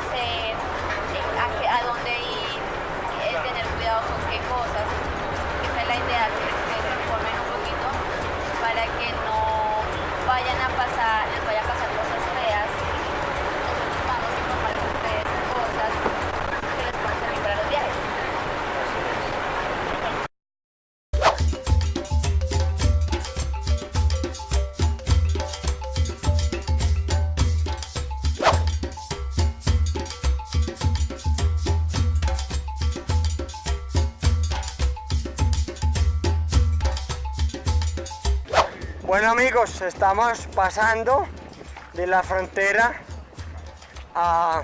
qué Bueno amigos, estamos pasando de la frontera a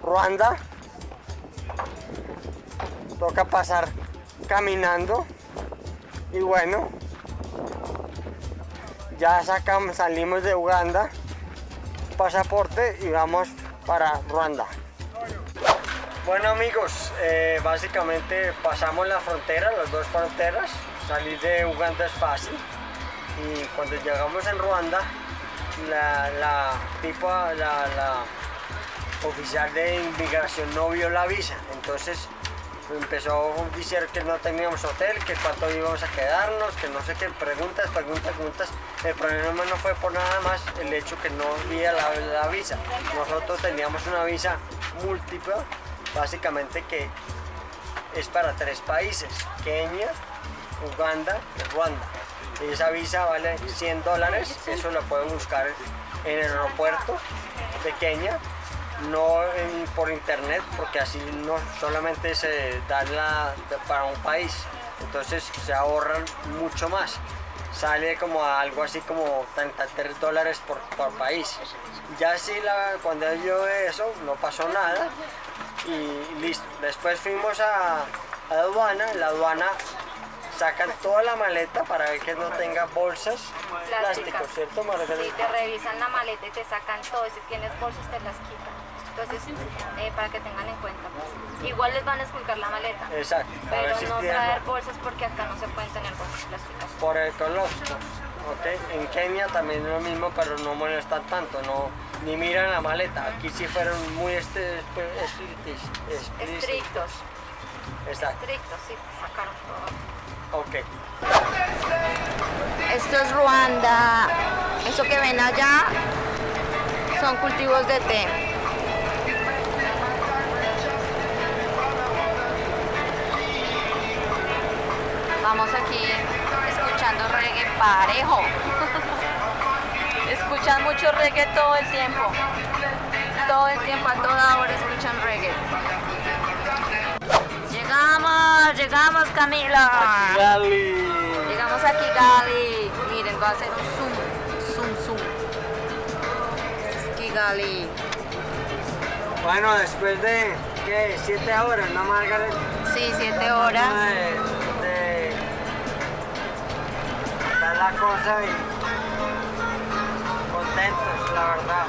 Ruanda. Toca pasar caminando y bueno, ya sacamos, salimos de Uganda, pasaporte y vamos para Ruanda. Bueno amigos, eh, básicamente pasamos la frontera, las dos fronteras. Salir de Uganda es fácil. Y cuando llegamos en Ruanda, la, la la, oficial de inmigración no vio la visa. Entonces empezó a decir que no teníamos hotel, que cuánto íbamos a quedarnos, que no sé qué, preguntas, preguntas, preguntas. El problema no fue por nada más el hecho que no vía la, la visa. Nosotros teníamos una visa múltiple, básicamente que es para tres países, Kenia, Uganda y Ruanda. Esa visa vale 100 dólares, eso lo pueden buscar en el aeropuerto de Kenia, no por internet, porque así no solamente se da la, para un país, entonces se ahorran mucho más. Sale como a algo así como 33 dólares por, país. Ya la, cuando yo eso no pasó nada y listo. Después fuimos a, a la aduana, en la aduana sacan toda la maleta para ver que no tenga bolsas plásticos, ¿cierto Margarita? Sí, te revisan la maleta y te sacan todo. y Si tienes bolsas, te las quitan. Entonces, eh, para que tengan en cuenta. pues. Igual les van a esculcar la maleta. Exacto, Pero si no tienen- traer bolsas porque acá no se pueden tener bolsas plásticas. por el ecológico. ¿Ok? En Kenia también es lo mismo, pero no molestan tanto, no, ni miran la maleta. Aquí sí fueron muy este, estrictos. Estrictos. Exacto, Estrictos, sí, sacaron todo. ok. Esto es Ruanda. Eso que ven allá son cultivos de té. Vamos aquí escuchando reggae parejo. Escuchan mucho reggae todo el tiempo. Todo el tiempo, a toda hora escuchan reggae. Llegamos, llegamos Camila. Llegamos a Kigali. Miren, voy a hacer un zoom. Zoom, zoom. Es Kigali. Bueno, después de, ¿qué? Siete horas, ¿no, Margaret? Sí, siete horas. La cosa y contentos, la verdad.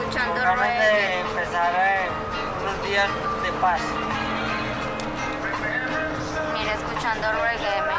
Escuchando Ganas de empezar eh, unos días de paz. Mira, escuchando reggae.